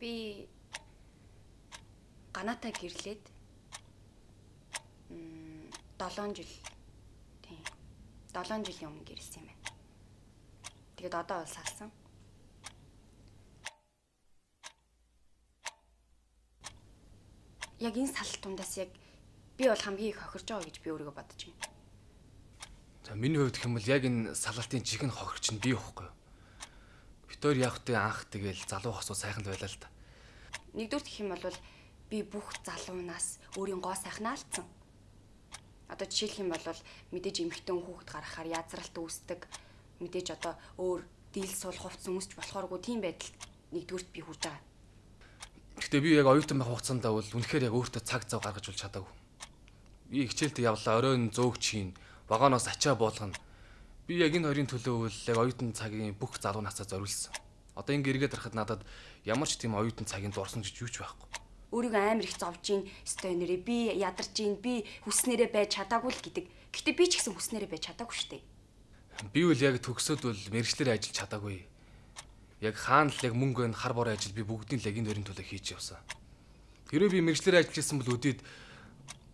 Би ганаатаа гэрлээд м 7 жил тийм 7 жилийн өмнө гэрэлсэн юм байна. Тэгээд одоо бол салсан. Яг энэ салт тундаас яг би бол хамгийн их хохирж байгаа гэж би өөрийгөө бодож байна. За миний хувьд гэх юм бол яг энэ салалтын жихэн хохирч нь би ихгүй юу? Битээр явахтай анх тэгэл залуу хосуу сайхан л байлаа л та. Нэгдүгээр гэх юм бол би бүх залуунаас өөрийн гоо сайхнаа алдсан. Одоо жишээлх юм бол мэдээж эмхтэн хүүхэд гаргахаар язралт үүсдэг. Мэдээж одоо өөр дийл сул хувцс өмсч болохооргүй тийм байдал нэгдүгürt би хүрж байгаа. Гэтэ би яг оюутан байх хугацаанд бол үнэхээр яг өөртөө цаг зав гаргаж бол чадаагүй. Би хичээлдээ явлаа, оройн зөөгч хийн, вагоноос ачаа буулгана. Би яг энэ хоёрын төлөө бол яг оюутан цагийн бүх залуу насаа зориулсан. Одоо ингэ эргээд харахад надад ямар ч тийм оюутан цагийн дурсан гэж юу ч байхгүй. Өөрийгөө амар их зовж ийн, өстой нэрээ би ядарч ийн, би хүснээрээ байж чадаагүй л гэдэг. Гэтэ би ч гэсэн хүснээрээ байж чадаагүй шүү дээ. Би үл яг төгсөөд бол мэрэгчлэр ажиллаж чадаагүй яг хаана л яг мөнгө өн хар бор ажил би бүгдийн л яг энэ дөрийн төлөө хийж явсан. Хэрвээ би мэрэгчлэр ажиллаж исэн бол өдөөд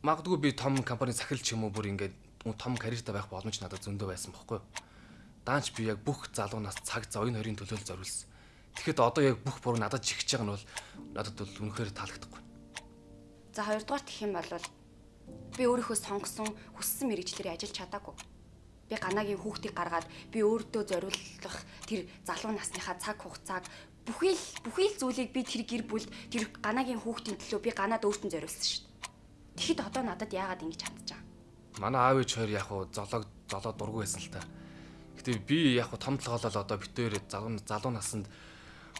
магадгүй би том компани сахил ч юм уу бүр ингээд том карьертай байх боломж надад зөндөө байсан бохоггүй. Даанч би яг бүх залуунаас цаг зав энэ хоёрын төлөө зориулсан. Тэгэхэд одоо яг бүх буруу надад чихэж байгаа нь бол надад бол үнэхээр таалагдахгүй. За хоёрдугаар гэх юм бол би өөрийнхөө сонгосон хүссэн мэрэгчлэрээ ажиллаж чадаагүй би ганагийн хүүхдийг гаргаад би өөртөө зориулах тэр залуу насныхаа цаг хугацааг бүхий л бүхий л зүйлийг би тэр гэр бүл тэр ганагийн хүүхдийн төлөө би ганаад өөртөө зориулсан шүү дээ. Тэгэхэд одоо надад яагаад ингэж чадчихаа? Манай аав ээж хоёр яг уу золог золоо дургүй байсан л та. Гэтэ би яг уу том толгоолол одоо битээр залуу залуу насанд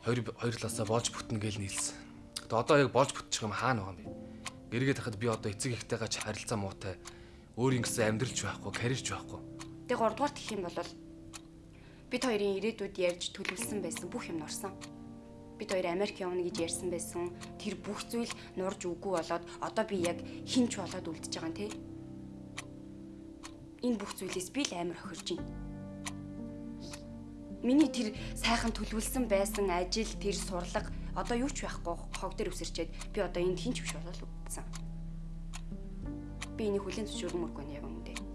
хоёр хоёр талаасаа болж бүтнэ гэж нийлсэн. Гэтэ одоо яг болж бүтчих юм хаана байгаа юм бэ? Гэргээд хахад би одоо эцэг ихтэйгээ ч харилцаа муутай өөр ингэсэн амьдралч байхгүй, карьерч байхгүй Тэгээ 3 дугаар гэх юм бол бид хоёрын ирээдүйд ярьж төлөвлөсөн байсан бүх юм нурсан. Бид хоёр Америк явна гэж ярьсан байсан. Тэр бүх зүйл нурж үгүй болоод одоо би яг хинч болоод үлдчихэж байгаа юм те. Энэ бүх зүйлээс би л амар хохирж байна. Миний тэр сайхан төлөвлөсөн байсан ажил, тэр сурлага одоо юу ч байхгүй хог дээр өсөрчээд би одоо энд хинч биш болоод үлдсэн. Би энийг хүлэн зөвшөөрмөргүй нь яг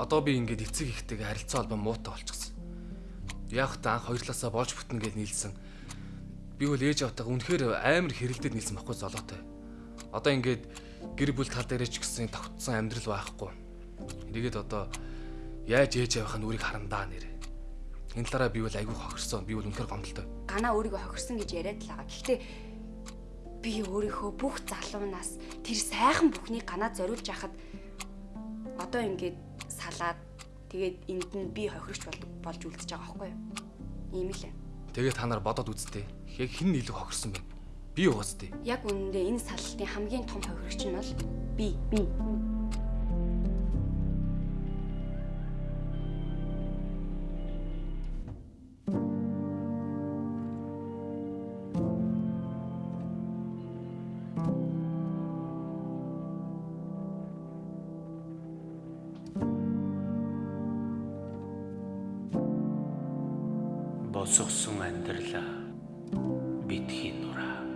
одоо би ингээд эцэг ихтэйгээ харилцаа холбоо муутай болчихсон. Яг та анх хоёр талаасаа болж бүтнэ гэж нийлсэн. Би бол ээж автайгаа үнэхээр амар хэрэлдээд нийлсэн байхгүй золоотой. Одоо ингээд гэр бүл тал дээрээ ч гэсэн тогтсон амьдрал байхгүй. Эргээд одоо яаж ээж авах нь үрийг харандаа нэр. Энэ талаараа би бол айгүй хохирсон. Би бол үнэхээр гомдолтой. Ганаа өөрийгөө хохирсон гэж яриад л байгаа. Гэхдээ би өөрийнхөө бүх залуунаас тэр сайхан бүхнийг ганаа зориулж яхад одоо ингээд салаад тэгээд энд нь би хохирогч болж үлдчихэж байгаа байхгүй юу? Ийм л ээ. Тэгээд та нар бодоод үзтээ. Яг хэн илүү хохирсон бэ? Би тээ. Яг үнэндээ энэ салтын хамгийн том хохирогч нь бол би. Би. Босгосон амьдралаа. Битгий нураа